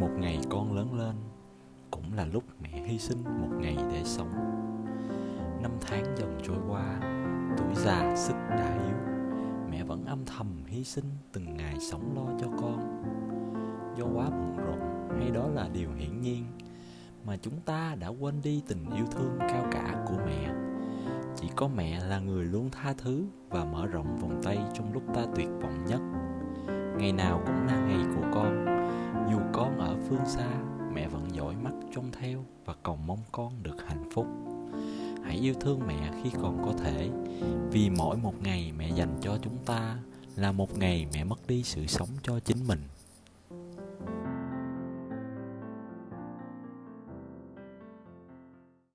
một ngày con lớn lên cũng là lúc mẹ hy sinh một ngày để sống. Năm tháng dần trôi qua, tuổi già, sức đã yếu. Mẹ vẫn âm thầm hy sinh từng ngày sống lo cho con. Do quá bận rộn, hay đó là điều hiển nhiên, mà chúng ta đã quên đi tình yêu thương cao cả của mẹ. Chỉ có mẹ là người luôn tha thứ và mở rộng vòng tay trong lúc ta tuyệt vọng nhất. Ngày nào cũng phương xa, mẹ vẫn dõi mắt trông theo và cầu mong con được hạnh phúc. Hãy yêu thương mẹ khi còn có thể, vì mỗi một ngày mẹ dành cho chúng ta là một ngày mẹ mất đi sự sống cho chính mình.